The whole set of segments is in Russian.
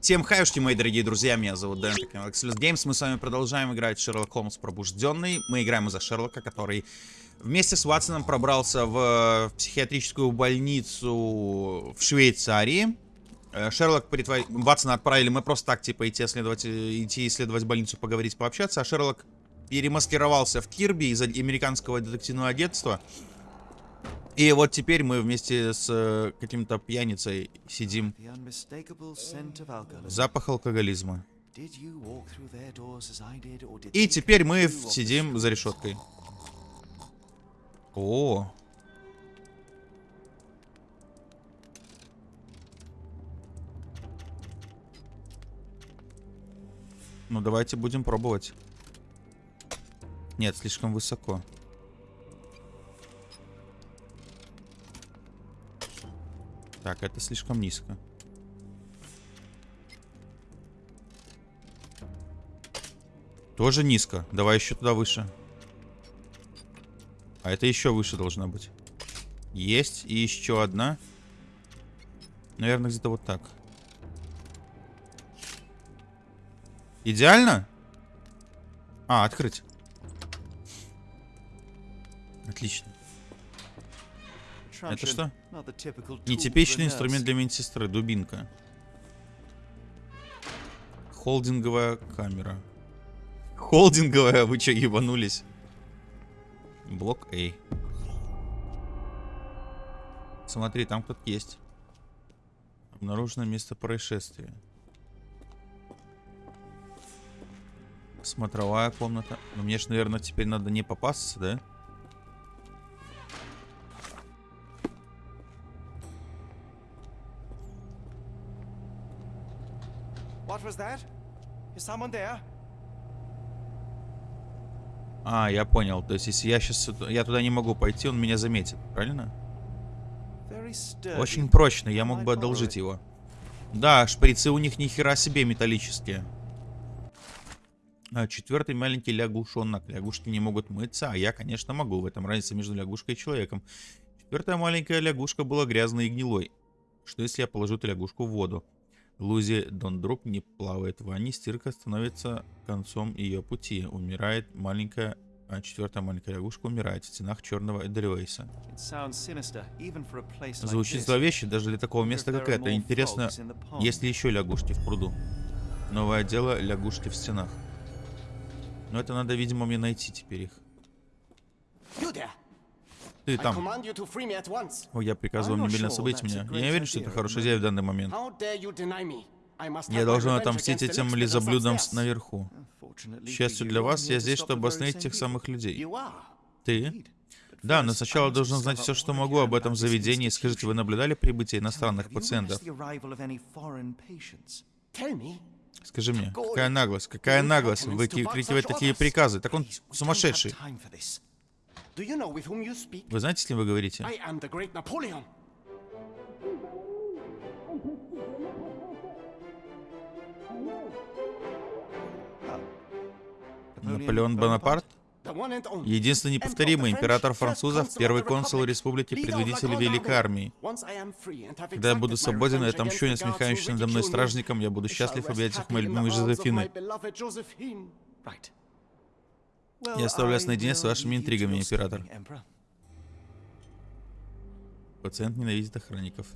Всем хаюшки, мои дорогие друзья, меня зовут Дэн, Excelus Games. Мы с вами продолжаем играть в Шерлок Холмс Пробужденный. Мы играем за Шерлока, который вместе с Ватсоном пробрался в психиатрическую больницу в Швейцарии. Э, Шерлок притвор... Ватсона отправили, мы просто так, типа, идти исследовать, идти исследовать больницу, поговорить, пообщаться. А Шерлок перемаскировался в Кирби из американского детективного агентства. И вот теперь мы вместе с э, каким-то пьяницей сидим. Запах алкоголизма. И теперь мы сидим за решеткой. О. Ну давайте будем пробовать. Нет, слишком высоко. Так, это слишком низко. Тоже низко. Давай еще туда выше. А это еще выше должна быть. Есть. И еще одна. Наверное, где-то вот так. Идеально? А, открыть. Отлично. Это что? Нетипичный инструмент для медсестры. Дубинка. Холдинговая камера. Холдинговая? Вы что, ебанулись? Блок А. Смотри, там кто-то есть. Обнаружено место происшествия. Смотровая комната. Но мне же, наверное, теперь надо не попасться, да? Was that? Is someone there? А, я понял. То есть, если я сейчас... Я туда не могу пойти, он меня заметит. Правильно? Очень прочный. Я мог бы одолжить его. Да, шприцы у них ни хера себе металлические. А, четвертый маленький лягушонок. Лягушки не могут мыться, а я, конечно, могу. В этом разница между лягушкой и человеком. Четвертая маленькая лягушка была грязной и гнилой. Что если я положу эту лягушку в воду? Лузи Дондрук не плавает в ванне, стирка становится концом ее пути. Умирает маленькая, а четвертая маленькая лягушка умирает в стенах черного Эдельвейса. Звучит зловеще даже для такого места, как это. Интересно, есть ли еще лягушки в пруду? Новое дело лягушки в стенах. Но это надо, видимо, мне найти теперь их. Ты там. О, я приказываю немедленно освободить меня. Я не уверен, что это хорошая идея в данный момент. Я должен отомстить этим лизоблюдам наверху. К счастью для вас, я здесь, чтобы остановить тех самых людей. Ты? Да, но сначала должен знать все, что могу об этом заведении. Скажите, вы наблюдали прибытие иностранных пациентов? Скажи мне, какая наглость, какая наглость выкрикивать такие приказы? Так он сумасшедший. Вы знаете, с кем вы говорите? Наполеон Бонапарт? Единственный неповторимый император французов, первый консул республики, предводитель Великой Армии. Когда я буду свободен и отомщу насмехающимся надо мной стражникам, я буду счастлив объятиях моей любимой Жозефины. Я оставлю вас наедине с вашими интригами, император. Пациент ненавидит охранников.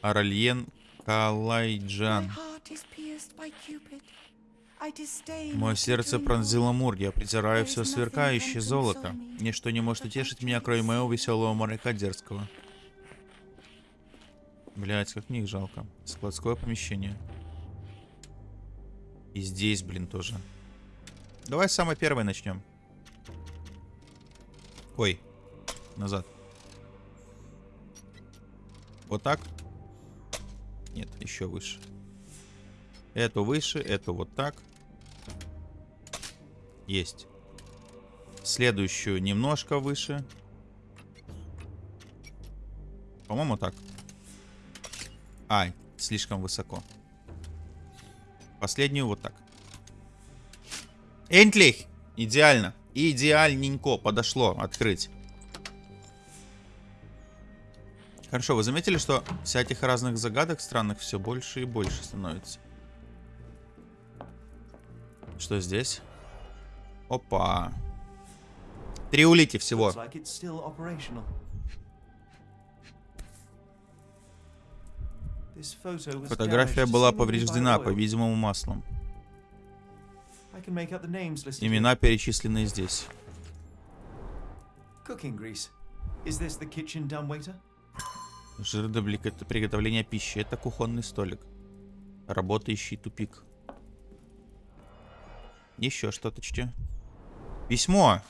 Аральен Калайджан. Мое сердце пронзило мур, я притираю все сверкающее золото. Ничто не может утешить меня, кроме моего веселого моряка дерзкого. Блять, как мне их жалко. Складское помещение. И здесь, блин, тоже. Давай с самой первой начнем. Ой, назад. Вот так? Нет, еще выше. Эту выше, эту вот так. Есть. Следующую немножко выше. По-моему, так. Ай, слишком высоко. Последнюю вот так. Энтлих! Идеально. Идеальненько подошло открыть. Хорошо, вы заметили, что всяких разных загадок странных все больше и больше становится? Что здесь? Опа. Три улики всего. Фотография была повреждена, по-видимому, маслом. Имена перечислены здесь. Жир для блика- приготовления пищи. Это кухонный столик. Работающий тупик. Еще что-то чтё. Письмо.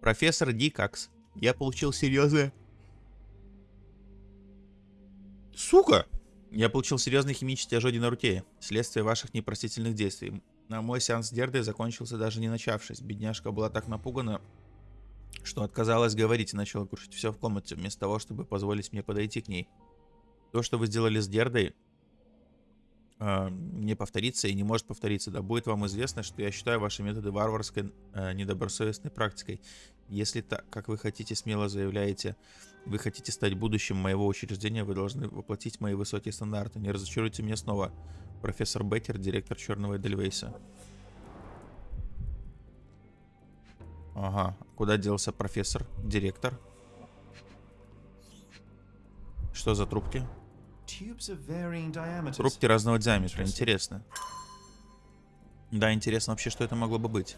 Профессор Дикакс. Я получил серьезное... Сука! Я получил серьезный химический ожоги на руке. Следствие ваших непростительных действий. На мой сеанс с Дердой закончился даже не начавшись. Бедняжка была так напугана, что отказалась говорить и начала крушить все в комнате, вместо того, чтобы позволить мне подойти к ней. То, что вы сделали с Гердой, э, не повторится и не может повториться. Да будет вам известно, что я считаю ваши методы варварской, э, недобросовестной практикой. Если так, как вы хотите, смело заявляете, вы хотите стать будущим моего учреждения, вы должны воплотить мои высокие стандарты. Не разочаруйте меня снова. Профессор Беккер, директор Черного Эдельвейса. Ага, куда делся профессор, директор? Что за трубки? Трубки разного диаметра, интересно. Да, интересно вообще, что это могло бы быть.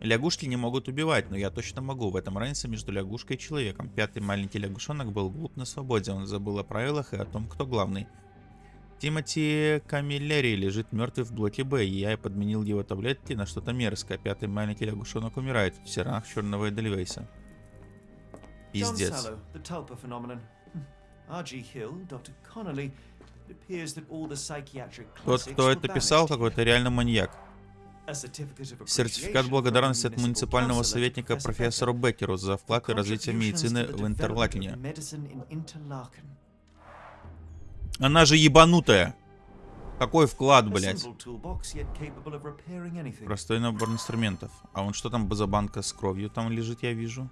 Лягушки не могут убивать, но я точно могу. В этом разница между лягушкой и человеком. Пятый маленький лягушонок был глуп на свободе. Он забыл о правилах и о том, кто главный. Тимоти Камиллери лежит мертвый в блоке Б, и я подменил его таблетки на что-то мерзкое. Пятый маленький лягушонок умирает в тиранах черного Эдельвейса. Пиздец. Тот, кто это писал, какой-то реально маньяк. Сертификат благодарности от муниципального советника Becker Беккеру за вклад for развитие медицины в Интерлакене. Она же ебанутая. Какой вклад, блядь? Простой набор инструментов. А вон что там за банка с кровью там лежит, я вижу.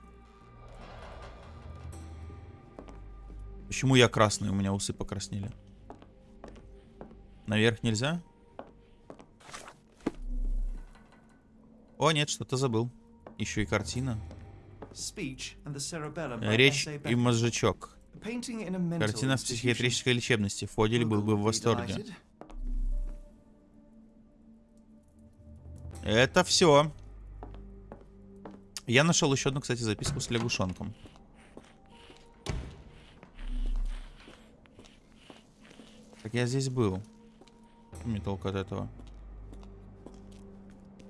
Почему я красный? У меня усы покраснели. Наверх нельзя? О, нет, что-то забыл. Еще и картина. Речь S.A. и мозжечок. Картина в психиатрической лечебности. Фодель был бы в восторге. Это все. Я нашел еще одну, кстати, записку с лягушонком. Так я здесь был. Что Мне толку от этого.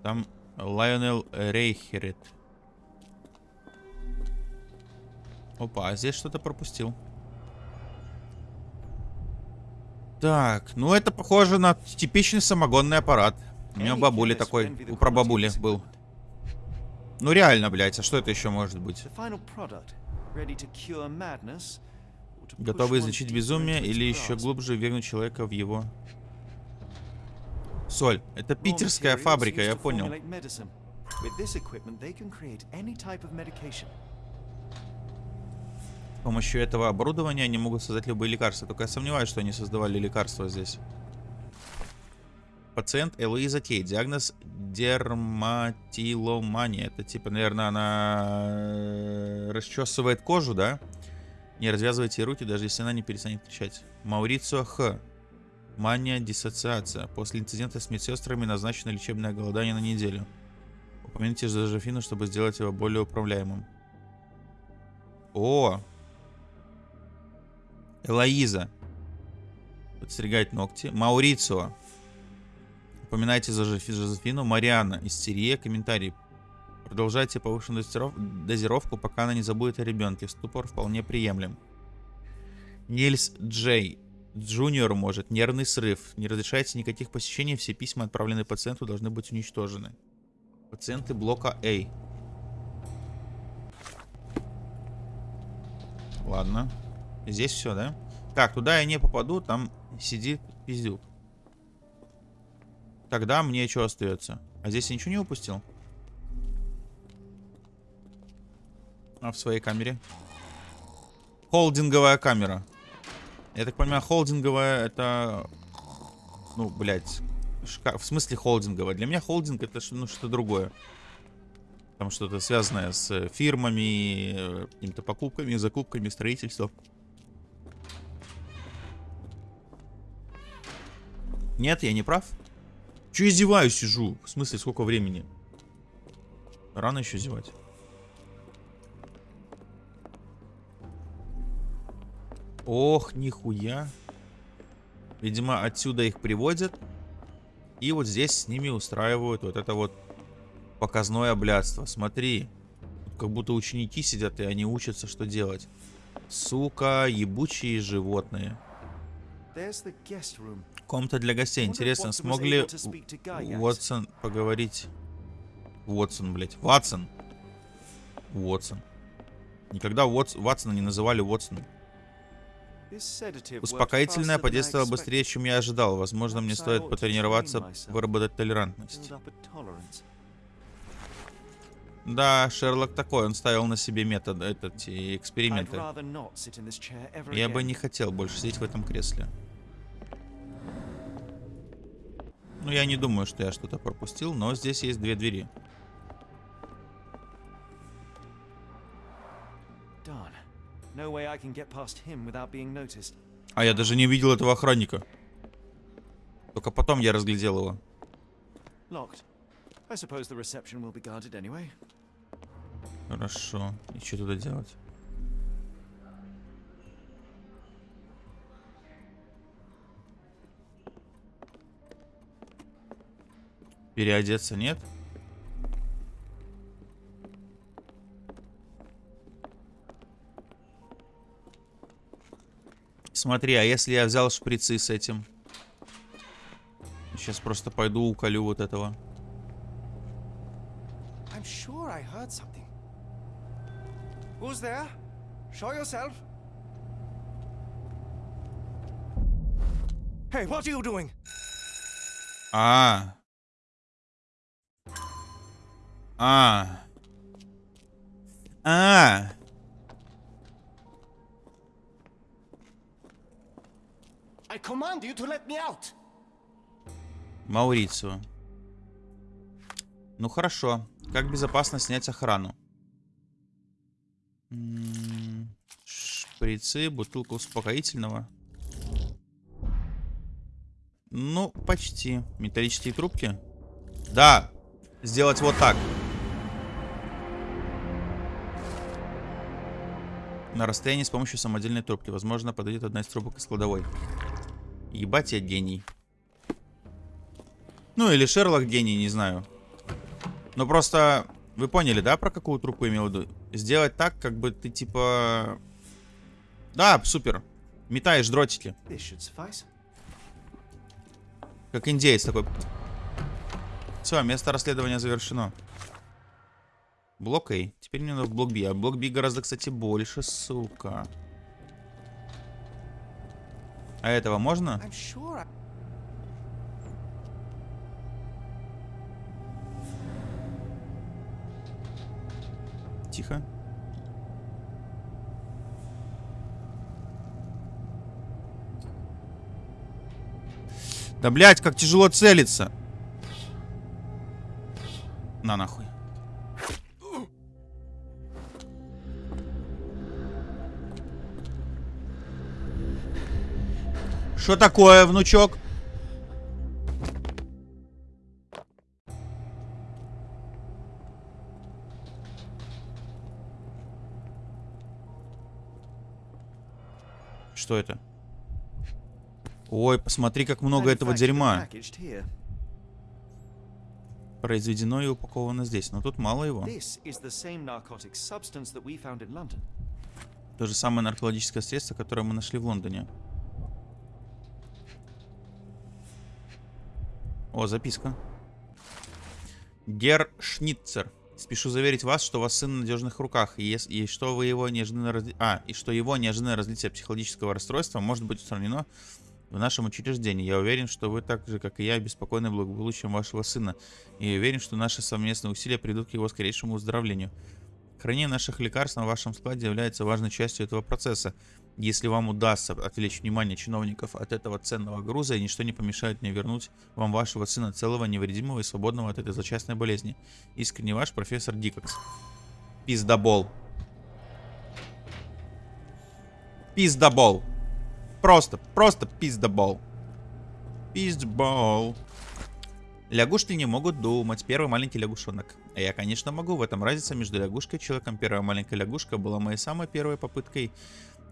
Там Лайонел Рейхерет. Опа, а здесь что-то пропустил. Так, ну это похоже на типичный самогонный аппарат. У меня у бабули такой, у прабабули был. Ну реально, блядь, а что это еще может быть? Готовы излечить безумие или еще глубже ввергнуть человека в его... Соль. Это питерская фабрика, я понял. С помощью этого оборудования они могут создать любые лекарства. Только я сомневаюсь, что они создавали лекарства здесь. Пациент Элоиза Кей. Диагноз дерматиломания. Это типа, наверное, она э, расчесывает кожу, да? Не развязывайте руки, даже если она не перестанет кричать. Маурицио Х. Мания диссоциация. После инцидента с медсестрами назначено лечебное голодание на неделю. Упомяните Жозефину, чтобы сделать его более управляемым. О! Элоиза. Подстригать ногти. Маурицио. Упоминайте Жозефи- Жозефину. Мариана. Истерия. Комментарий. Продолжайте повышенную дозиров- дозировку, пока она не забудет о ребенке. Ступор вполне приемлем. Нильс Джей. Джуниор может. Нервный срыв. Не разрешайте никаких посещений. Все письма, отправленные пациенту, должны быть уничтожены. Пациенты блока А. Ладно. Здесь все, да? Так, туда я не попаду, там сидит пиздюк. Тогда мне что остается? А здесь я ничего не упустил? А в своей камере? Холдинговая камера. Я так понимаю, холдинговая это... Ну, блядь. Шка... В смысле холдинговая? Для меня холдинг это ну, что-то другое. Там что-то связанное с фирмами, какими-то покупками, закупками, строительством. Нет, я не прав? Че издеваюсь, сижу? В смысле, сколько времени? Рано еще зевать. Ох, нихуя. Видимо, отсюда их приводят. И вот здесь с ними устраивают вот это вот показное блядство. Смотри. Как будто ученики сидят, и они учатся, что делать. Сука, ебучие животные. Комната для гостей. Интересно, смог ли Уотсон поговорить? Уотсон, блядь. Ватсон. Уотсон. Никогда Уотс... Ватсона не называли Уотсоном. Успокоительное подействовало быстрее, чем я ожидал. Возможно, мне стоит потренироваться, выработать толерантность. Да, Шерлок такой, он ставил на себе метод, этот, эксперименты. Я бы не хотел больше сидеть в этом кресле. Ну, я не думаю, что я что-то пропустил, но здесь есть две двери. А я даже не видел этого охранника. Только потом я разглядел его. Хорошо. И что туда делать? Переодеться нет? Смотри, а если я взял шприцы с этим? Сейчас просто пойду уколю вот этого. I'm sure I heard something. Who's there? Show yourself. Hey, what are you doing? А. А. А. I command you to let me out. Маурицио. Ну хорошо. Как безопасно снять охрану? Шприцы, бутылка успокоительного. Ну, почти. Металлические трубки? Да. Сделать вот так. На расстоянии с помощью самодельной трубки. Возможно, подойдет одна из трубок из кладовой. Ебать я гений. Ну, или Шерлок гений, не знаю. Но просто... Вы поняли, да, про какую трубку имел в виду? Сделать так, как бы ты, типа... Да, супер. Метаешь дротики. Как индеец такой. Все, место расследования завершено. Блок А. Теперь мне надо в блок Б. А блок Б гораздо, кстати, больше, сука. А этого можно? Тихо. Да, блядь, как тяжело целиться. На нахуй. Что такое, внучок? Что это? Ой, посмотри, как много этого дерьма. Произведено и упаковано здесь, но тут мало его. То же самое наркологическое средство, которое мы нашли в Лондоне. О, записка. Гер Шницер. Спешу заверить вас, что у вас сын в надежных руках, и, и что вы его неожиданно разли... а, и что его неожиданное разлитие психологического расстройства может быть устранено в нашем учреждении. Я уверен, что вы так же, как и я, беспокойны благополучием вашего сына. И уверен, что наши совместные усилия придут к его скорейшему выздоровлению. Хранение наших лекарств на вашем складе является важной частью этого процесса. Если вам удастся отвлечь внимание чиновников от этого ценного груза, и ничто не помешает мне вернуть вам вашего сына целого, невредимого и свободного от этой злочастной болезни. Искренне ваш профессор Дикокс. Пиздобол. Пиздобол. Просто, просто пиздобол. Пиздбол. Лягушки не могут думать. Первый маленький лягушонок. А я, конечно, могу. В этом разница между лягушкой и человеком. Первая маленькая лягушка была моей самой первой попыткой.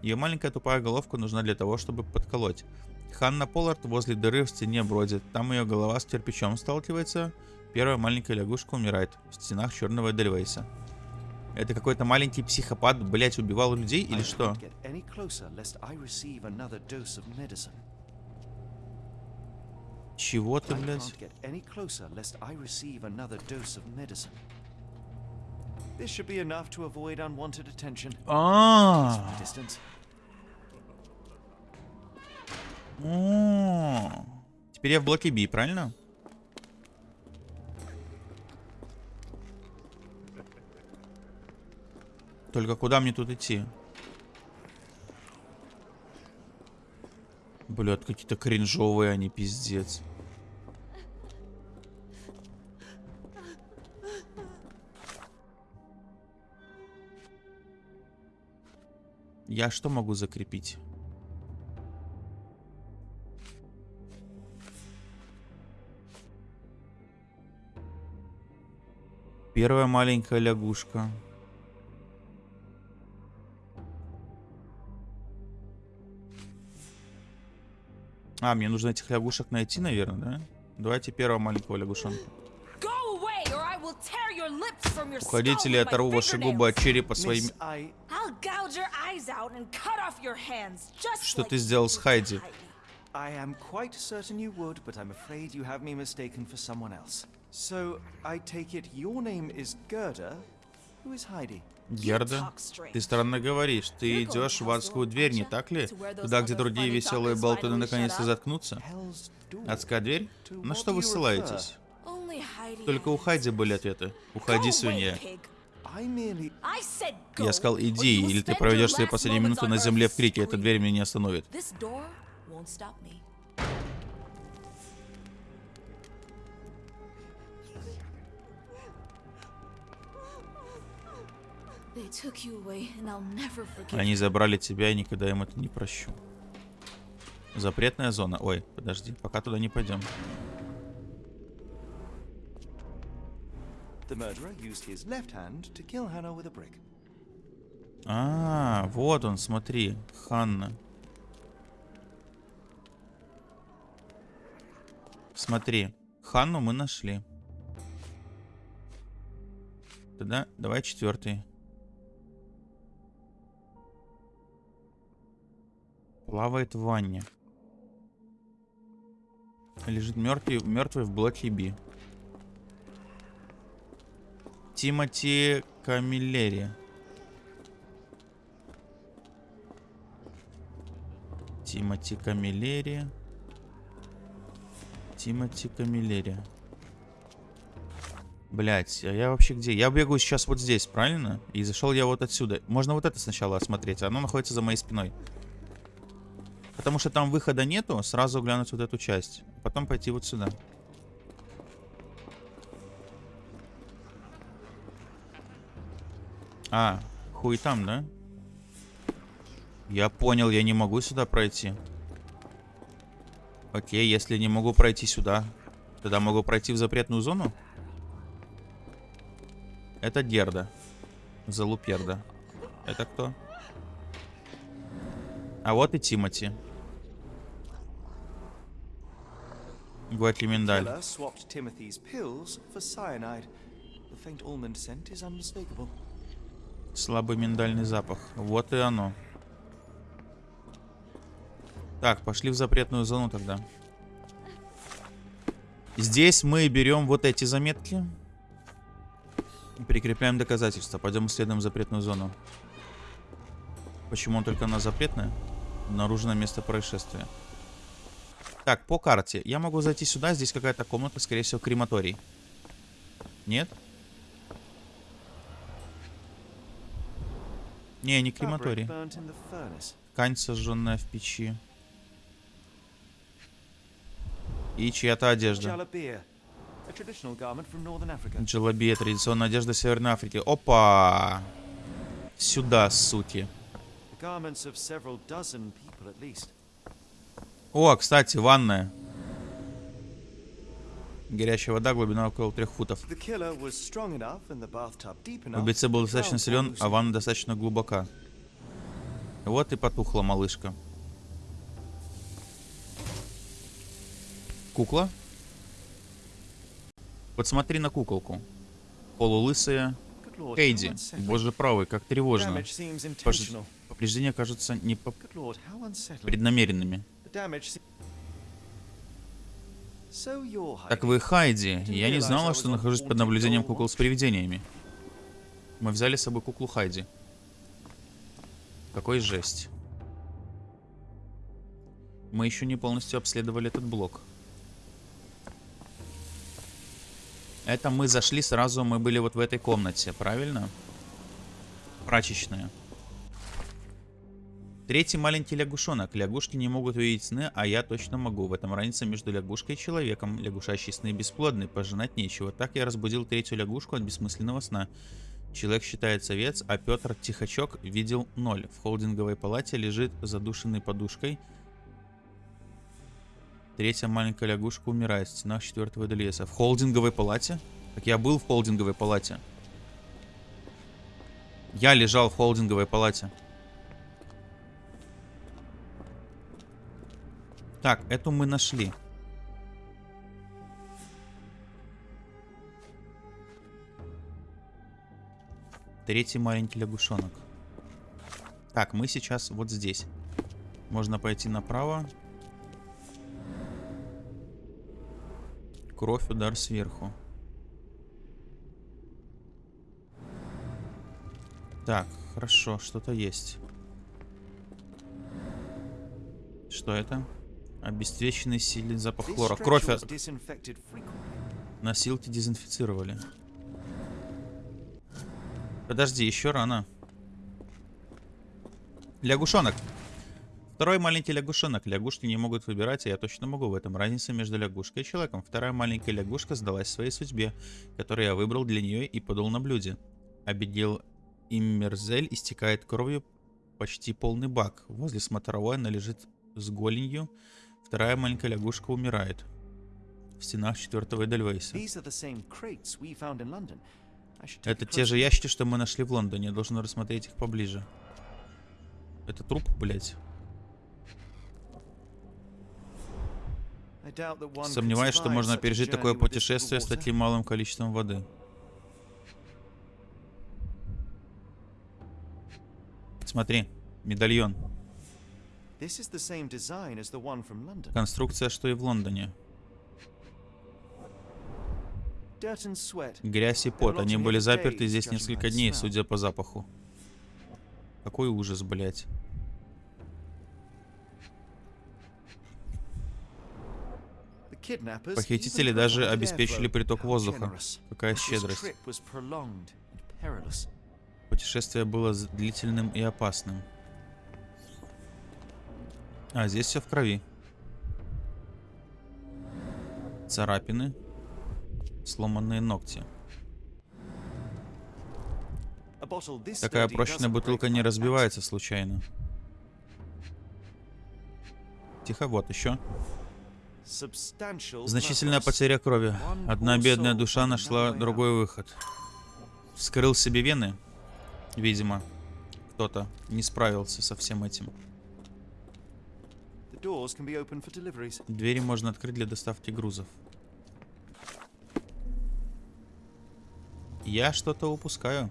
Ее маленькая тупая головка нужна для того, чтобы подколоть. Ханна Поллард возле дыры в стене бродит. Там ее голова с кирпичом сталкивается. Первая маленькая лягушка умирает в стенах черного Эдельвейса. Это какой-то маленький психопат, блять, убивал людей или что? closer. Чего ты, блядь? This should be enough to avoid unwanted attention. А, Distance. О, Теперь я в блоке B, правильно? Только куда мне тут идти? Блядь, какие-то кринжовые они, пиздец. Я что могу закрепить? Первая маленькая лягушка. А, мне нужно этих лягушек найти, наверное, да? Давайте первого маленького лягушонка. Уходите skull ли я with my оторву ваши губы от черепа своими... Что ты you сделал с Хайди? Heidi. I am quite certain you would, but I'm afraid you have me mistaken for someone else. So, I take it your name is Gerda? Who is Heidi? Герда, ты странно говоришь. Ты идешь в адскую дверь, не так ли? Туда, где другие веселые болтуны наконец-то заткнутся? Адская дверь? На что вы ссылаетесь? Только у Хайди были ответы. Уходи, свинья. Я сказал, иди, или ты проведешь свои последние минуты на земле в крике. Эта дверь меня не остановит. Они забрали тебя, и никогда им это не прощу. Запретная зона. Ой, подожди, пока туда не пойдем. The murderer used his left hand to kill Hannah with a brick. А, вот он, смотри, Ханна. Смотри, Ханну мы нашли. Тогда давай четвертый. Плавает в ванне. Лежит мертвый, мертвый в блоке Би. Тимати Камиллери. Тимати Камиллери. Тимати Камиллери. Блять, а я вообще где? Я бегаю сейчас вот здесь, правильно? И зашел я вот отсюда. Можно вот это сначала осмотреть. Оно находится за моей спиной. Потому что там выхода нету, сразу глянуть вот эту часть. Потом пойти вот сюда. А, хуй там, да? Я понял, я не могу сюда пройти. Окей, если не могу пройти сюда, тогда могу пройти в запретную зону? Это Герда. Залуперда. Это кто? А вот и Тимати. Гуатиминдаль. Killer swapped. Слабый миндальный запах. Вот и оно. Так, пошли в запретную зону тогда. Здесь мы берем вот эти заметки. Прикрепляем доказательства. Пойдем исследуем запретную зону. Почему он только она запретная? Обнаружено место происшествия. Так, по карте. Я могу зайти сюда. Здесь какая-то комната, скорее всего, крематорий. Нет? Не, не крематорий. Ткань, сожженная в печи. И чья-то одежда. Джелабия, традиционная одежда Северной Африки. Опа! Сюда, суки. О, кстати, ванная. Горячая вода, глубина около трех футов. Убийца был достаточно силен, а ванна достаточно глубока. Вот и потухла малышка. Кукла? Вот смотри на куколку. Полулысая. Unsettling. Боже правый, как тревожно. Пож-. Повреждения кажутся не по- преднамеренными. Так вы Хайди. Я не знала, что нахожусь под наблюдением кукол с привидениями. Мы взяли с собой куклу Хайди. Какой жесть. Мы еще не полностью обследовали этот блок. Это мы зашли сразу, мы были вот в этой комнате, правильно? Прачечная. Третий маленький лягушонок. Лягушки не могут видеть сны, а я точно могу. В этом разница между лягушкой и человеком. Лягушачьи сны бесплодны, пожинать нечего. Так я разбудил третью лягушку от бессмысленного сна. Человек считает овец, а Петр Тихачок видел ноль. В холдинговой палате лежит задушенный подушкой. Третья маленькая лягушка умирает в стенах четвертого Эдельеса. В холдинговой палате? Так я был в холдинговой палате. Я лежал в холдинговой палате. Так, эту мы нашли. Третий маленький лягушонок. Так, мы сейчас вот здесь. Можно пойти направо. Кровь, удар сверху. Так, хорошо, что-то есть. Что это? Обесцвеченный сильный запах хлора. Кровь от-. Носилки дезинфицировали. Подожди, еще рано. Лягушонок. Второй маленький лягушонок. Лягушки не могут выбирать, а я точно могу. В этом разница между лягушкой и человеком. Вторая маленькая лягушка сдалась своей судьбе, которую я выбрал для нее и подал на блюде. Абигейл Иммерзель истекает кровью почти полный бак. Возле смотровой она лежит с голенью. Вторая маленькая лягушка умирает. В стенах четвертого Эдельвейса. Это те же ящики, что мы нашли в Лондоне. Я должен рассмотреть их поближе. Это труп, can Сомневаюсь, что можно пережить такое путешествие с таким малым количеством воды. Смотри, медальон. Конструкция, что и в Лондоне. Грязь и пот. Они были заперты здесь несколько дней, судя по запаху. Какой ужас, kidnappers Похитители даже обеспечили приток воздуха. Какая щедрость. Путешествие было длительным и опасным. А, здесь все в крови. Царапины. Сломанные ногти. Такая прочная бутылка не разбивается случайно. Тихо, вот еще. Значительная потеря крови. Одна бедная душа нашла другой выход. Вскрыл себе вены. Видимо, кто-то не справился со всем этим. The doors can be opened for deliveries. Двери можно открыть для доставки грузов. Я что-то упускаю.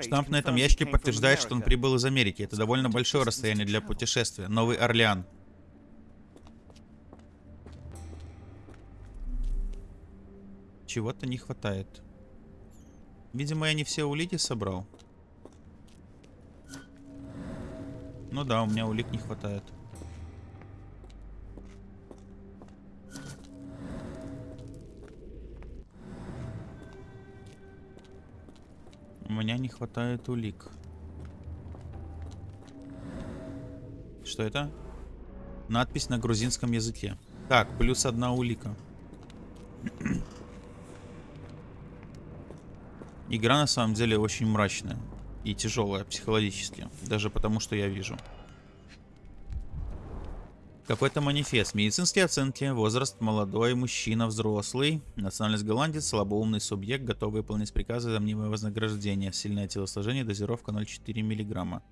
Штамп на этом ящике подтверждает, что он прибыл из Америки. Это довольно большое расстояние для путешествия. Новый Орлеан. Чего-то не хватает. Видимо, я не все улики собрал. Ну да, у меня улик не хватает. меня не хватает улик. Что это? Надпись на грузинском языке. Так, плюс одна улика. Игра на самом деле очень мрачная и тяжелая психологически. Даже потому, что я вижу. Какой-то манифест. Медицинские оценки. Возраст молодой, мужчина, взрослый. Национальность голландец, слабоумный субъект, готовый выполнять приказы за мнимое вознаграждение. Сильное телосложение, дозировка 0,4 мг.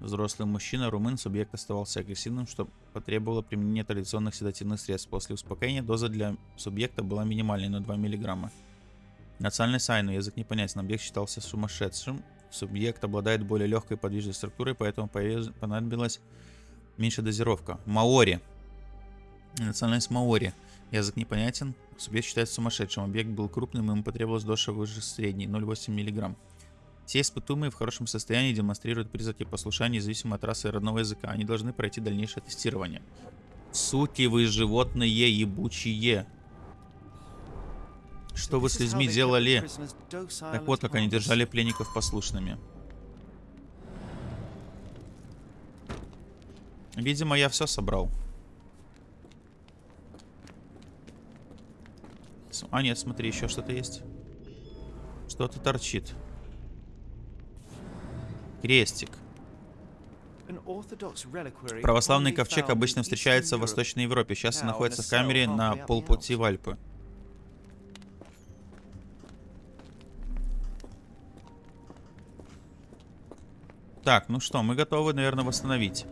Взрослый мужчина, румын, субъект оставался агрессивным, что потребовало применения традиционных седативных средств. После успокоения доза для субъекта была минимальной, на 2 мг. Национальность Айну, язык непонятен, объект считался сумасшедшим. Субъект обладает более легкой подвижной структурой, поэтому понадобилась меньше дозировка. Маори. Национальность Маори. Язык непонятен. Субъект считается сумасшедшим. Объект был крупным, ему потребовалось доза выше средней, 0,8 мг. Все испытуемые в хорошем состоянии демонстрируют признаки послушания независимо от расы и родного языка. Они должны пройти дальнейшее тестирование. Суки вы животные ебучие. Что вы с людьми делали? Так вот, как они держали пленников послушными. Видимо, я все собрал. А, нет, смотри, еще что-то есть. Что-то торчит. Крестик. Православный ковчег обычно встречается в Восточной Европе. Сейчас находится в камере на полпути в Альпы. Так, ну что, мы готовы, наверное, восстановить.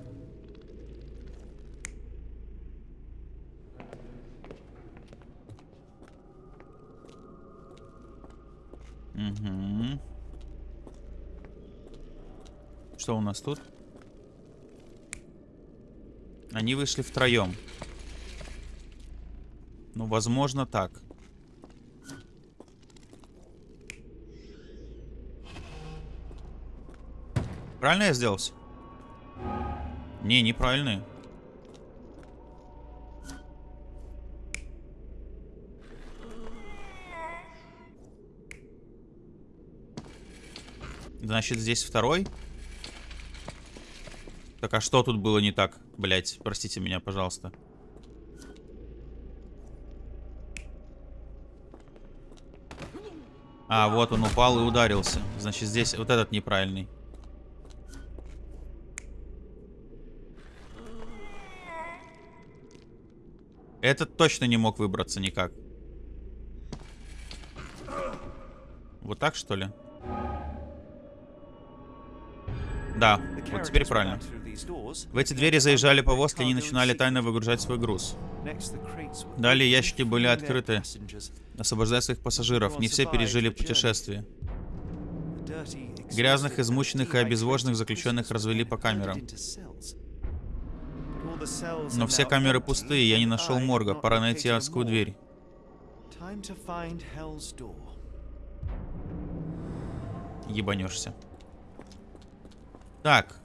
Угу. Что у нас тут? Они вышли втроем. Ну, возможно, так. Правильно я сделал? Не, неправильно. Значит, здесь второй. Так, а что тут было не так? Блять, простите меня, пожалуйста. А, вот он упал и ударился. Значит, здесь вот этот неправильный. Этот точно не мог выбраться никак. Вот так, что ли? Да, вот теперь правильно. В эти двери заезжали повозки, они начинали тайно выгружать свой груз. Далее ящики были открыты, освобождая своих пассажиров. Не все пережили путешествие. Грязных, измученных и обезвоженных заключенных развели по камерам. Но все камеры пустые, я не нашел морга. Пора найти адскую дверь. Ебанешься. Так.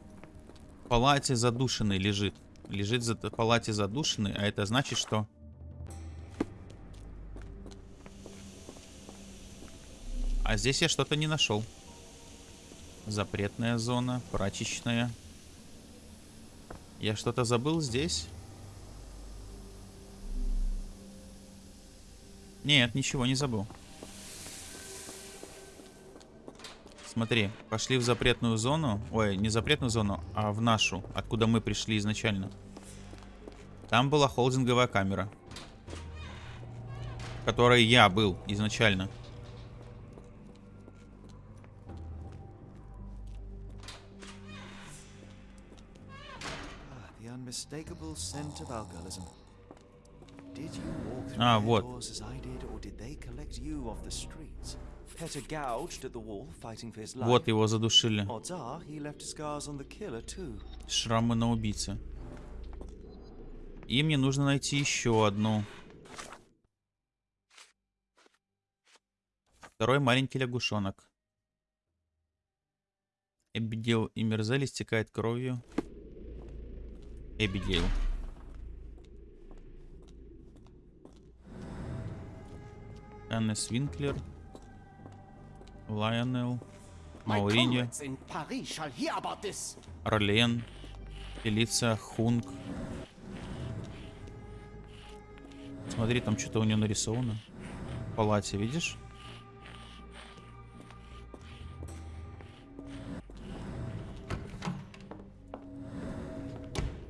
В палате задушенный лежит. Лежит в палате задушенный, а это значит, что... А здесь я что-то не нашел. Запретная зона, прачечная. Я что-то забыл здесь? Нет, ничего не забыл. Смотри, пошли в запретную зону. Ой, не запретную зону, а в нашу, откуда мы пришли изначально. Там была холдинговая камера. В которой я был изначально. А, вот. Вот его задушили. Шрамы на убийце. И мне нужно найти еще одну. Второй маленький лягушонок. Эбигейл и Мерзель истекает кровью. Эбигейл. Shall hear about this. Орлен, Фелиция, Хунг. Смотри, там что-то у нее нарисовано. В палате, видишь?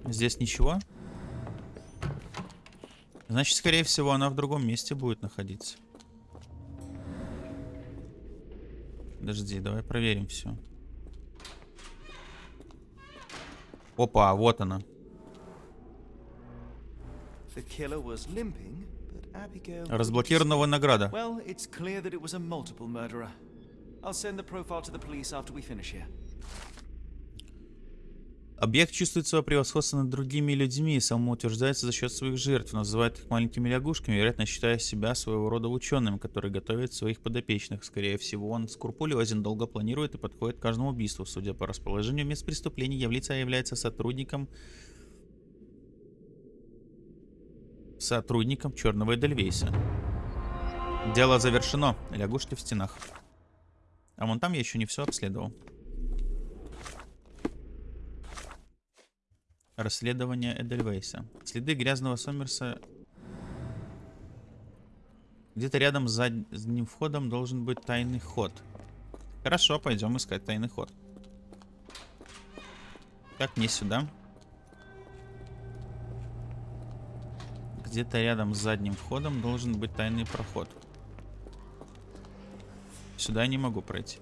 Здесь ничего? Значит, скорее всего, она в другом месте будет находиться. Подожди, давай проверим все. Опа, вот она. Разблокированного награда. Well, it's clear that it was a multiple murderer. I'll send the profile to the police after we finish here. Объект чувствует свое превосходство над другими людьми и самоутверждается за счет своих жертв, называет их маленькими лягушками, вероятно, считая себя своего рода ученым, который готовит своих подопечных. Скорее всего, он скрупулезен, долго планирует и подходит к каждому убийству. Судя по расположению мест преступлений, является, является сотрудником сотрудником Черного Эдельвейса. Дело завершено. Лягушки в стенах. А вон там я еще не все обследовал. Расследование Эдельвейса. Следы грязного Сомерса. Где-то рядом с задним входом должен быть тайный ход. Хорошо, пойдем искать тайный ход. Как мне сюда? Где-то рядом с задним входом должен быть тайный проход. Сюда я не могу пройти.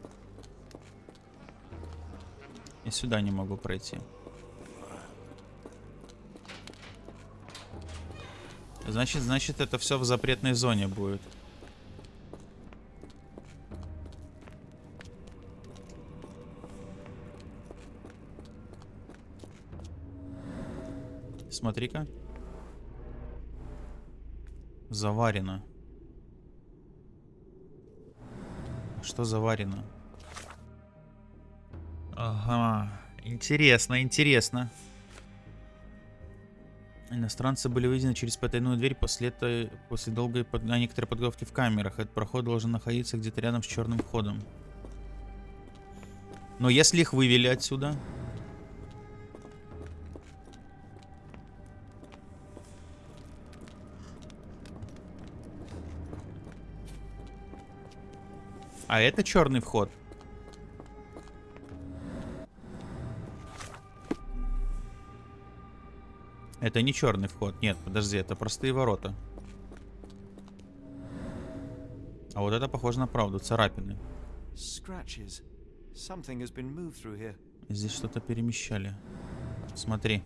И сюда не могу пройти. Значит, значит, это все в запретной зоне будет. Смотри-ка. Заварено. Что заварено? Ага. Интересно, интересно. Иностранцы были выведены через потайную дверь после, этой, после долгой под, а, некоторой подготовки в камерах. Этот проход должен находиться где-то рядом с черным входом. Но если их вывели отсюда... А это черный вход. Это не черный вход. Нет, подожди, это простые ворота. А вот это похоже на правду, царапины. Здесь что-то перемещали. Смотри.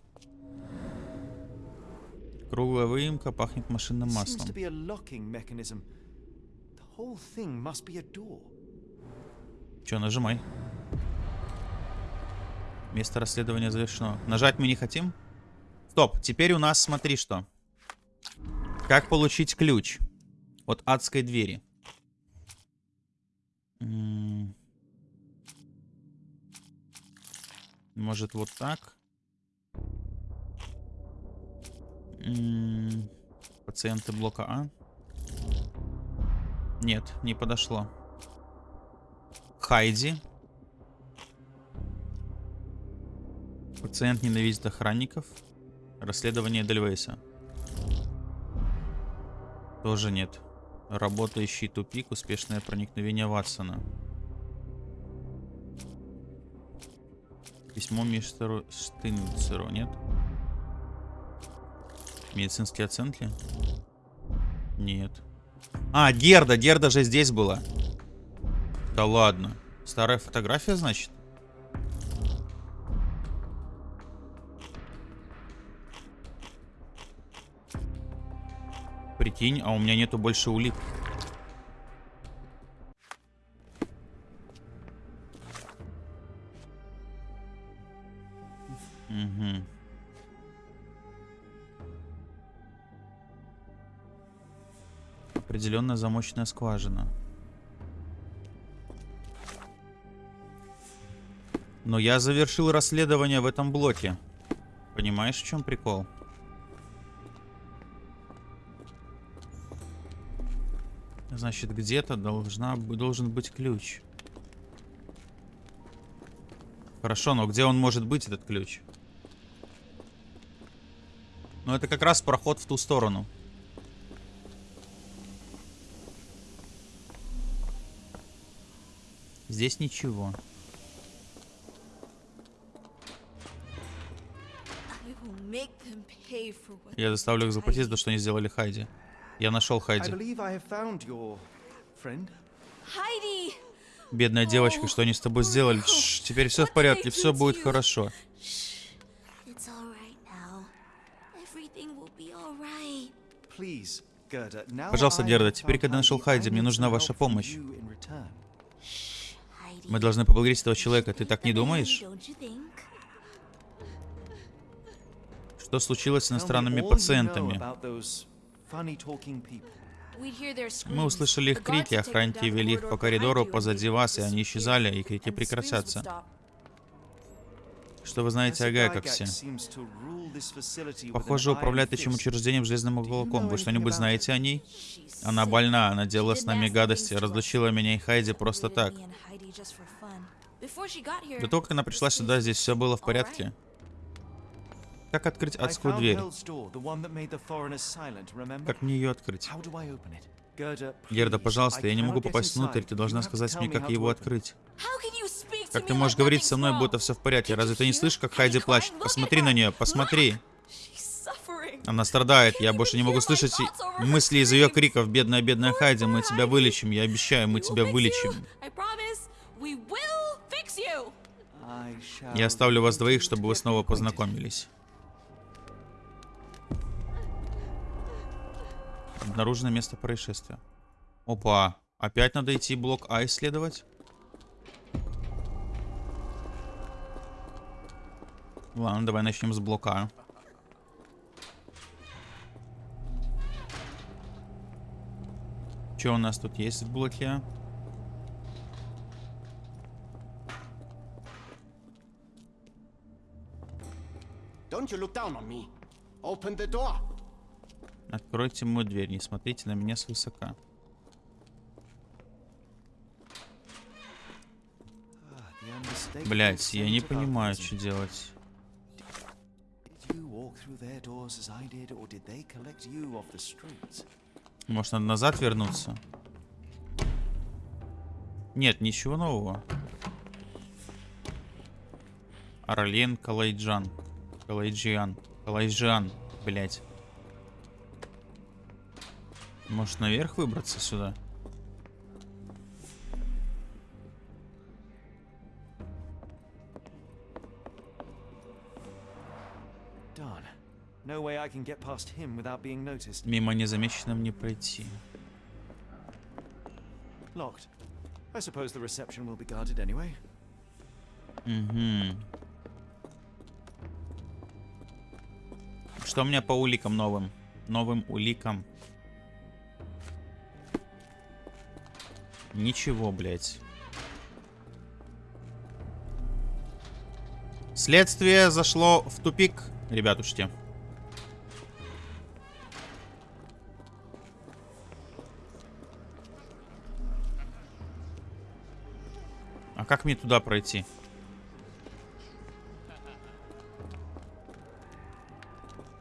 Круглая выемка пахнет машинным маслом. Че, нажимай. Место расследования завершено. Нажать мы не хотим? Стоп, теперь у нас смотри что. Как получить ключ от адской двери? Может вот так? Пациенты блока А? Нет, не подошло. Хайди. Пациент ненавидит охранников. Расследование Дельвейса. Тоже нет. Работающий тупик. Успешное проникновение Ватсона. Письмо мистеру Штинцеру, нет? Медицинский оценки? Нет. А, Герда. Герда же здесь была. Да ладно. Старая фотография, значит? Прикинь, а у меня нету больше улик. Угу. Определенная замочная скважина. Но я завершил расследование в этом блоке. Понимаешь, в чем прикол? Значит, где-то должна, должен быть ключ. Хорошо, но где он может быть, этот ключ? Ну, это как раз проход в ту сторону. Здесь ничего. Я заставлю их заплатить за то, что они сделали Хайди. Я нашел Хайди. Бедная девочка, что они с тобой сделали? Тш, теперь все в порядке, все будет хорошо. Пожалуйста, Герда, теперь, когда нашел Хайди, мне нужна ваша помощь. Мы должны поблагодарить этого человека, ты так не думаешь? Что случилось с иностранными пациентами? Мы услышали их крики, охранники the вели их по коридору позади вас, и они исчезали, и крики прекратятся. Что вы знаете о Гайкоксе? Похоже, управляет этим учреждением железным кулаком. Вы что-нибудь знаете о ней? Она больна, она делала с нами гадости, разлучила меня и Хайди просто так. До того, как она пришла сюда, здесь все было в порядке. Как открыть адскую дверь? Как мне ее открыть? Герда, пожалуйста, я не могу попасть внутрь, ты должна сказать мне, как его открыть. Как ты можешь говорить со мной, будто все в порядке? Разве ты не слышишь, как Хайди плачет? Посмотри на нее, посмотри. Она страдает, я больше не могу слышать мысли из ее криков. Бедная, бедная Хайди, мы тебя вылечим, я обещаю, мы тебя вылечим. Я оставлю вас двоих, чтобы вы снова познакомились. Обнаружено место происшествия. Опа, опять надо идти блок А исследовать? Ладно, давай начнем с блока А. Что у нас тут есть в блоке А? Don't you look down on me. Open the door. Откройте мою дверь, не смотрите на меня свысока. Блять, я не понимаю, что делать. Может, надо назад вернуться? Нет, ничего нового. Арлен Калайджан. Калайджиан. Калайджиан, блять. Может, наверх выбраться сюда? Мимо незамеченным не пройти. Locked. I suppose the reception will be guarded anyway. Угу. Что у меня по уликам новым? Новым уликам. Ничего, блядь. Следствие зашло в тупик, ребятушки. А как мне туда пройти?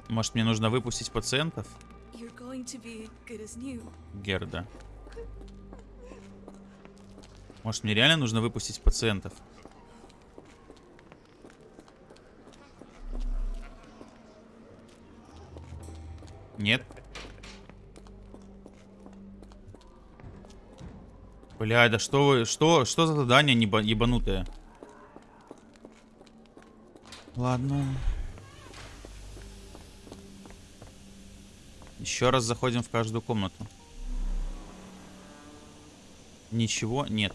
Может, мне нужно выпустить пациентов? Герда. Может, мне реально нужно выпустить пациентов? Нет? Бля, да что вы, что, что за задание неба- ебанутое? Ладно. Еще раз заходим в каждую комнату. Ничего нет.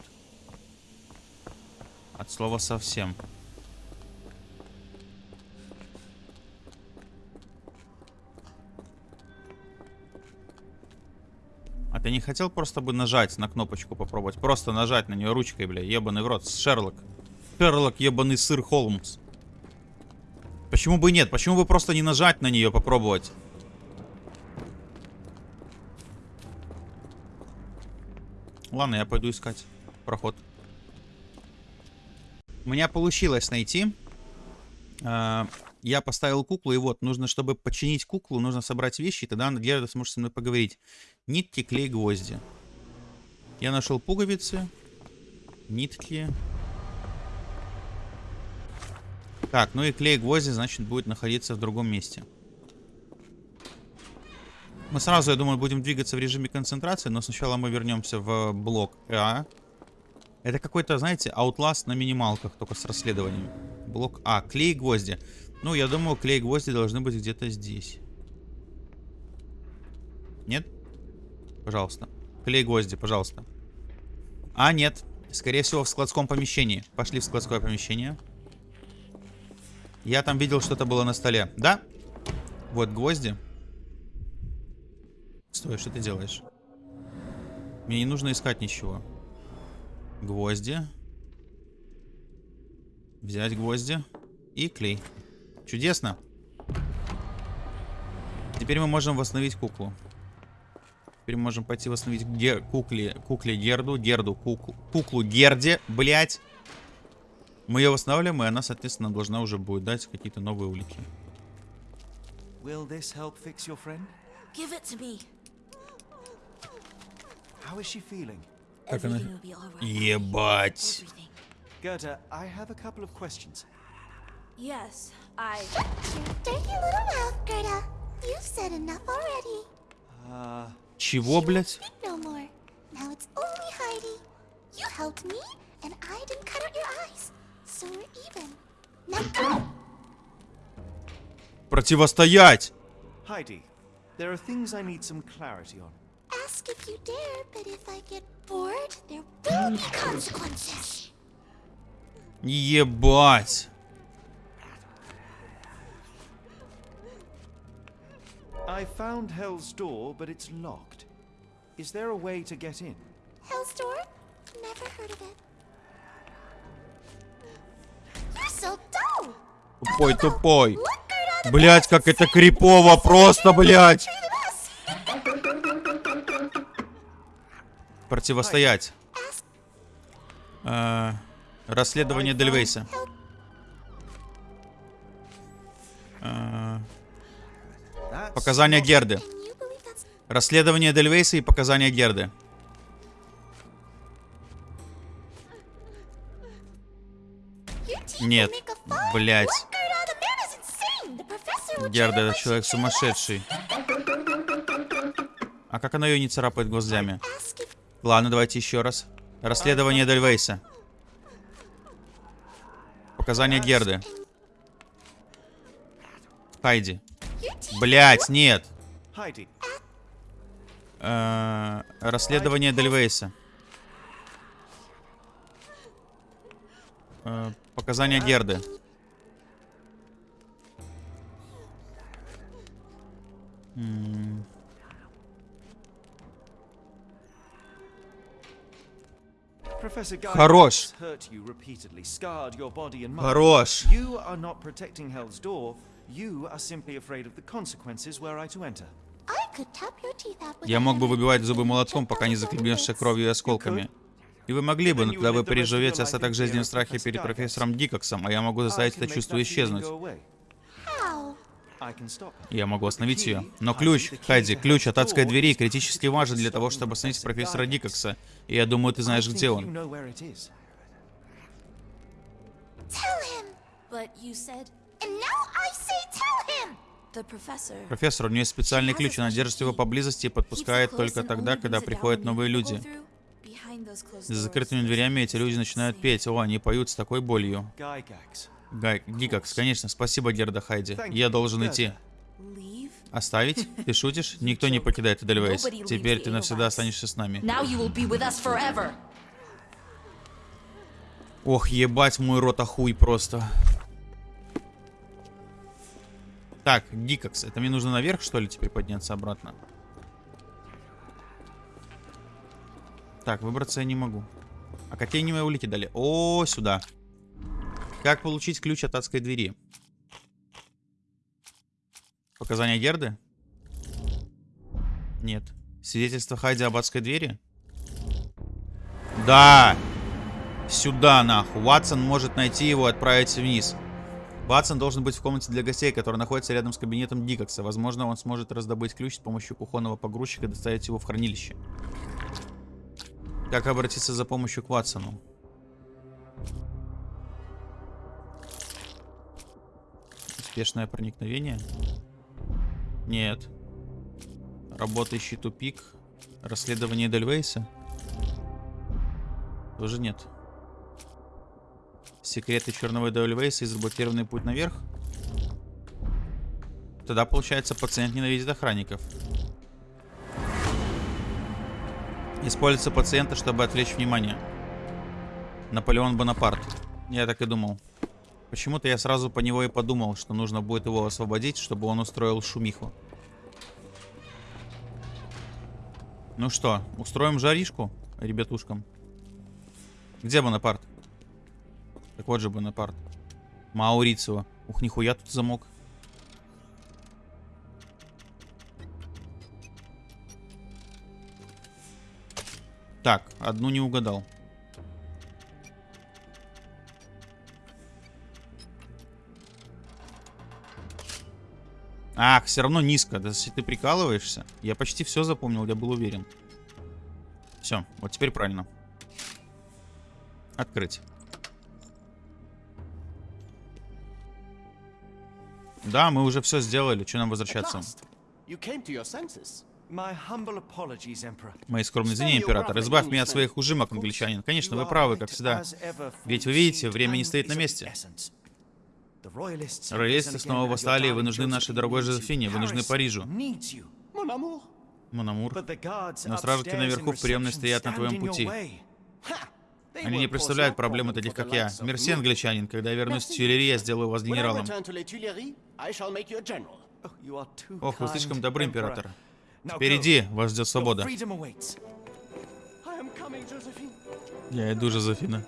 От слова совсем. А ты не хотел просто бы нажать на кнопочку попробовать? Просто нажать на нее ручкой, бля, ебаный в рот. Шерлок. Шерлок, ебаный сыр Холмс. Почему бы нет? Почему бы просто не нажать на нее попробовать? Ладно, я пойду искать проход. У меня получилось найти. А, я поставил куклу, и вот, нужно, чтобы починить куклу, нужно собрать вещи, и тогда Герда сможет со мной поговорить. Нитки, клей, гвозди. Я нашел пуговицы, нитки. Так, ну и клей, гвозди, значит, будет находиться в другом месте. Мы сразу, я думаю, будем двигаться в режиме концентрации, но сначала мы вернемся в блок А. Это какой-то, знаете, Outlast на минималках, только с расследованием. Блок А. Клей, гвозди. Ну, я думаю, клей, гвозди должны быть где-то здесь. Нет? Пожалуйста. Клей, гвозди, пожалуйста. А, нет. Скорее всего, в складском помещении. Пошли в складское помещение. Я там видел, что-то было на столе. Да? Вот гвозди. Стой, что ты делаешь? Мне не нужно искать ничего. Гвозди. Взять гвозди. И клей. Чудесно. Теперь мы можем восстановить куклу. Теперь мы можем пойти восстановить гер кукле, кукле Герду. Герду, куклу, куклу Герде, блять. Мы ее восстанавливаем, и она, соответственно, должна уже будет дать какие-то новые улики. Will this help fix your friend? Give it to me. How is she feeling? Как она? Everything will be all right. Ебать. Everything. Gerda, I have a couple of questions. Yes, I. Dirty little mouth, Gerda. You've said enough already. Uh, Чего, блядь? Speak no more. Now it's only Heidi. You helped me, and I didn't cut out your eyes. So we're even. Now go! Противостоять! Heidi, there are things I need some clarity on. Ask if you dare, but if I get bored, there will be consequences. Ебать. I found Hell's Door, but it's locked. Is there a way to get in? Hell's Door? Never heard of it. You're so dull! Тупой, тупой. Look, Gerda, the Блять, как это крипово, просто, блять. Противостоять. Э, расследование Дельвейса. Э, показания Герды. Расследование Дельвейса и показания Герды. Нет, will Герда, этот человек сумасшедший. А как она ее не царапает гвоздями? Ладно, давайте еще раз. Расследование Дельвейса. Показания Герды. Хайди. Блять, нет. Heidi, Э, расследование Дельвейса. Э, показания Герды. М, Хорош. You are not protecting Hell's Door. You are simply afraid of the consequences were I to enter. I could tap your teeth out with Я a мог бы выбивать зубы молотком, пока не захлебнешься кровью и осколками. И вы могли бы, но тогда вы переживете остаток жизни в страхе перед профессором Дикоксом, а я могу I заставить can это make чувство исчезнуть. Я могу остановить ее. Но ключ, Хайди, ключ от адской двери критически важен для того, чтобы остановить профессора. Дикокса. И я думаю, ты знаешь, где он. Профессор, у нее есть специальный ключ, она держит его поблизости и подпускает только тогда, когда приходят новые люди. За закрытыми дверями эти люди начинают петь. О, они поют с такой болью. Гай, Гикакс, конечно, спасибо, Герда Хайди. Я должен идти. Оставить? Ты шутишь? Никто не покидает Эдельвейс. Теперь ты навсегда останешься с нами. Now you will be with us forever. Ох, ебать мой рот охуй просто. Так, Гикакс, это мне нужно наверх, что ли, теперь подняться обратно? Так, выбраться я не могу. А какие они мои улики дали? О, сюда. Как получить ключ от адской двери? Показания Герды? Нет. Свидетельство Хайди об адской двери? Да! Сюда, нахуй. Ватсон может найти его и отправить вниз. Ватсон должен быть в комнате для гостей, которая находится рядом с кабинетом Дикокса. Возможно, он сможет раздобыть ключ с помощью кухонного погрузчика и доставить его в хранилище. Как обратиться за помощью к Ватсону? Успешное проникновение? Нет. Работающий тупик. Расследование Дельвейса? Тоже нет. Секреты черного Дельвейса и заблокированный путь наверх? Тогда, получается, пациент ненавидит охранников. Используется пациента, чтобы отвлечь внимание. Наполеон Бонапарт. Я так и думал. Почему-то я сразу по него и подумал, что нужно будет его освободить, чтобы он устроил шумиху. Ну что, устроим жаришку ребятушкам? Где Бонапарт? Так вот же Бонапарт. Маурицио. Ух, нихуя тут замок. Так, одну не угадал. Ах, все равно низко. Да если ты прикалываешься. Я почти все запомнил, я был уверен. Все, вот теперь правильно. Открыть. Да, мы уже все сделали. Что нам возвращаться? Мои скромные извинения, император. Избавь меня от своих ужимок, англичанин. Конечно, вы правы, как всегда. Ведь вы видите, время не стоит на месте. Роялисты снова восстали, и вы нужны нашей дорогой Жозефине, вы нужны Парижу. Монамур. Но стражники наверху в приемной стоят на твоем пути. Они не представляют проблемы таких, как я. Мерси, англичанин. Когда я вернусь в Тюильри, я сделаю вас генералом. Ох, вы слишком добры, император. Впереди вас ждет свобода. Я иду, Жозефина.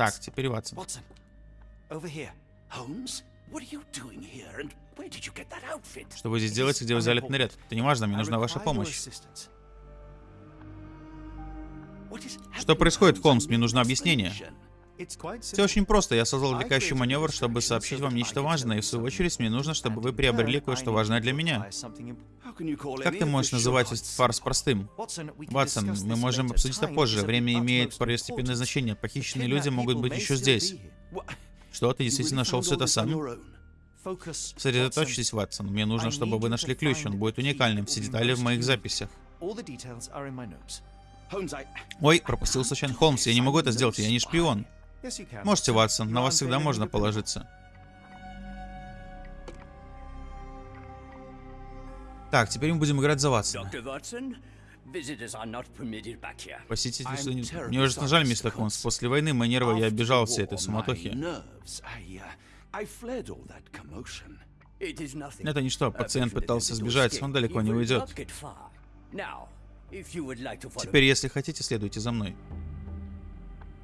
Так, теперь Ватсон. Watson, over here. Holmes, what are you doing here and where did you get that outfit? Что вы здесь делаете, где вы взяли этот наряд? Это не важно, мне нужна ваша помощь. Что происходит? Холмс? Мне нужно объяснение. Все очень просто. Я создал отвлекающий маневр, чтобы сообщить вам нечто важное, и в свою очередь мне нужно, чтобы вы приобрели кое-что важное для меня. Как ты можешь называть этот фарс простым? Ватсон, мы можем обсудить это позже. Время имеет второстепенное значение. Похищенные люди могут быть еще здесь. Что, ты действительно нашел все это сам? Сосредоточьтесь, Ватсон. Мне нужно, чтобы вы нашли ключ. Он будет уникальным. Все детали в моих записях. Ой, пропустил случайно. Холмс, я не могу это сделать, я не шпион. Можете, Ватсон, на вас всегда можно положиться. Так, теперь мы будем играть за Ватсона. Посетитель... Что не- Мне ужасно жаль, мистер. Холмс. После войны мои нервы, я the всей этой суматохи. uh. Это ничто, пациент пытался сбежать, он далеко не уйдет. Теперь, если хотите, следуйте за мной.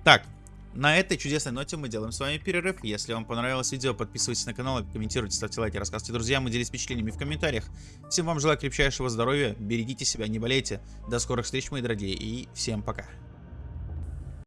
Так, на этой чудесной ноте мы делаем с вами перерыв. Если вам понравилось видео, подписывайтесь на канал, комментируйте, ставьте лайки, рассказывайте друзьям и делитесь впечатлениями в комментариях. Всем вам желаю крепчайшего здоровья, берегите себя, не болейте. До скорых встреч, мои дорогие, и всем пока.